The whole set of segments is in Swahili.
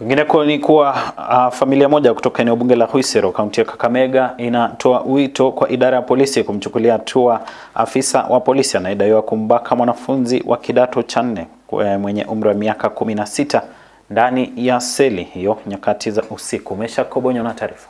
Kwingineko ni kuwa uh, familia moja kutoka eneo bunge la Huisero kaunti ya Kakamega inatoa wito kwa idara ya polisi kumchukulia hatua afisa wa polisi anayedaiwa kumbaka mwanafunzi wa kidato cha nne mwenye umri wa miaka kumi na sita ndani ya seli hiyo nyakati za usiku. Mesha Kobonyo na taarifa.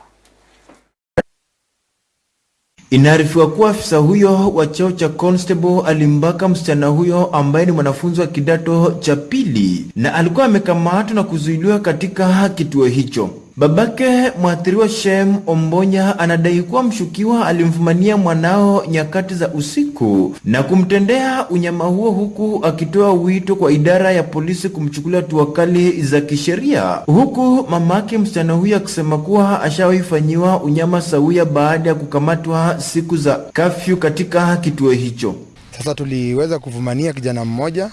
Inaarifiwa kuwa afisa huyo wa cheo cha constable alimbaka msichana huyo ambaye ni mwanafunzi wa kidato cha pili na alikuwa amekamatwa na kuzuiliwa katika kituo hicho. Babake mwathiriwa Shem Ombonya anadai kuwa mshukiwa alimfumania mwanao nyakati za usiku na kumtendea unyama huo, huku akitoa wito kwa idara ya polisi kumchukulia hatua kali za kisheria, huku mamake msichana huyo akisema kuwa ashawaifanyiwa unyama sawia baada ya kukamatwa siku za kafyu katika kituo hicho. Sasa tuliweza kuvumania kijana mmoja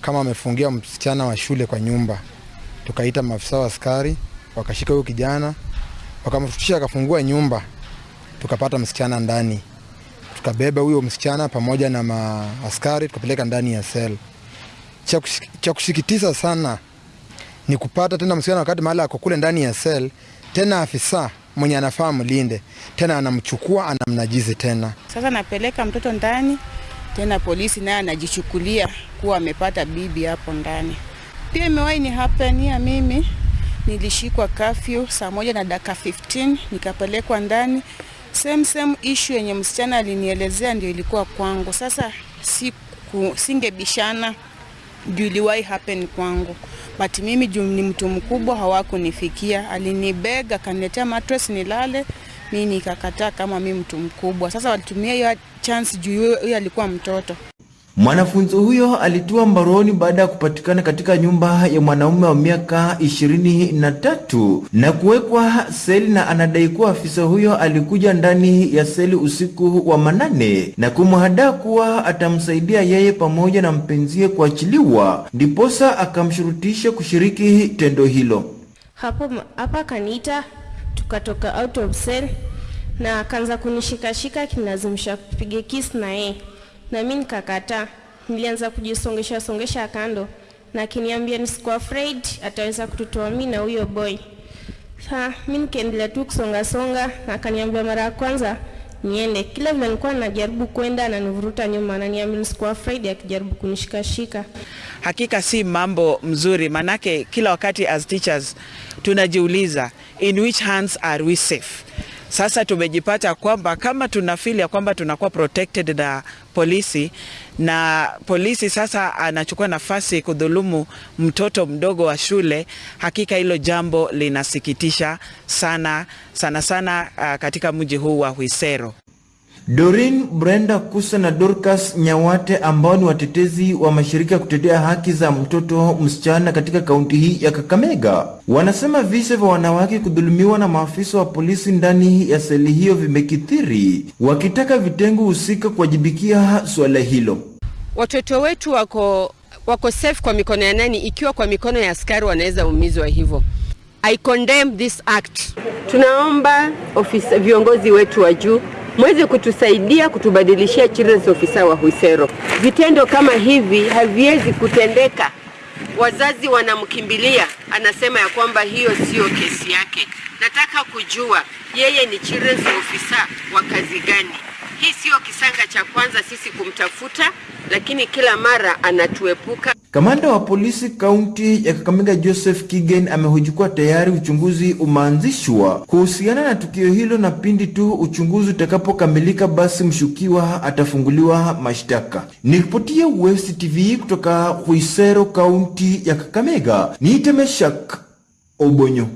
kama amefungia msichana wa shule kwa nyumba, tukaita maafisa wa askari wakashika huyo kijana wakamfutisha, akafungua nyumba, tukapata msichana ndani, tukabeba huyo msichana pamoja na maaskari tukapeleka ndani ya sel. Cha kusikitisha sana ni kupata tena msichana wakati mahali ako kule ndani ya sel, tena afisa mwenye anafaa mlinde tena anamchukua anamnajizi tena. Sasa napeleka mtoto ndani tena, polisi naye anajichukulia kuwa amepata bibi hapo ndani. Pia imewahi ni hapenia mimi nilishikwa kafyu saa moja na dakika 15 nikapelekwa ndani. Same same issue yenye msichana alinielezea ndio ilikuwa kwangu. Sasa siku, singebishana juu iliwahi happen kwangu, but mimi juu ni mtu mkubwa hawakunifikia. Alinibega akaniletea mattress nilale, mi nikakataa kama mi mtu mkubwa. Sasa walitumia hiyo chance juu huyo alikuwa mtoto. Mwanafunzi huyo alitiwa mbaroni baada ya kupatikana katika nyumba ya mwanaume wa miaka ishirini na tatu na kuwekwa seli, na anadai kuwa afisa huyo alikuja ndani ya seli usiku wa manane na kumhadaa kuwa atamsaidia yeye pamoja na mpenzie kuachiliwa, ndiposa akamshurutisha kushiriki tendo hilo. Hapo hapa kaniita, tukatoka out of cell na akaanza kunishikashika akinilazimisha kupiga kiss na yeye na mimi nikakataa. Nilianza kujisongesha songesha kando na akiniambia nisiko afraid ataweza kututoa mimi na huyo boy. Sa mimi nikaendelea tu kusonga songa na akaniambia mara ya kwanza niende. Kila vile nilikuwa najaribu kwenda ananivuruta nyuma, ananiambia nisiko afraid akijaribu kunishikashika. Hakika si mambo mzuri, manake kila wakati as teachers tunajiuliza in which hands are we safe? Sasa tumejipata kwamba kama tuna feel ya kwamba tunakuwa protected na polisi na polisi sasa anachukua nafasi kudhulumu mtoto mdogo wa shule, hakika hilo jambo linasikitisha sana sana sana, uh, katika mji huu wa Khwisero. Doreen Brenda Kusa na Dorcas Nyawate ambao ni watetezi wa mashirika ya kutetea haki za mtoto msichana katika kaunti hii ya Kakamega wanasema visa vya wanawake kudhulumiwa na maafisa wa polisi ndani ya seli hiyo vimekithiri, wakitaka vitengo husika kuwajibikia suala hilo. Watoto wetu wako wako safe kwa mikono ya nani? Ikiwa kwa mikono ya askari wanaweza umizwa hivyo. I condemn this act. Tunaomba ofisa, viongozi wetu wa juu mweze kutusaidia kutubadilishia children's officer wa Husero. Vitendo kama hivi haviwezi kutendeka. Wazazi wanamkimbilia, anasema ya kwamba hiyo sio kesi yake. Nataka kujua yeye ni children's officer wa kazi gani? Hii sio kisanga cha kwanza sisi kumtafuta, lakini kila mara anatuepuka. Kamanda wa polisi kaunti ya Kakamega Joseph Kigen amehoji kuwa tayari uchunguzi umeanzishwa kuhusiana na tukio hilo, na pindi tu uchunguzi utakapokamilika, basi mshukiwa atafunguliwa mashtaka. Nikiripotia West TV kutoka Huisero, kaunti ya Kakamega, niite Meshak Obonyo.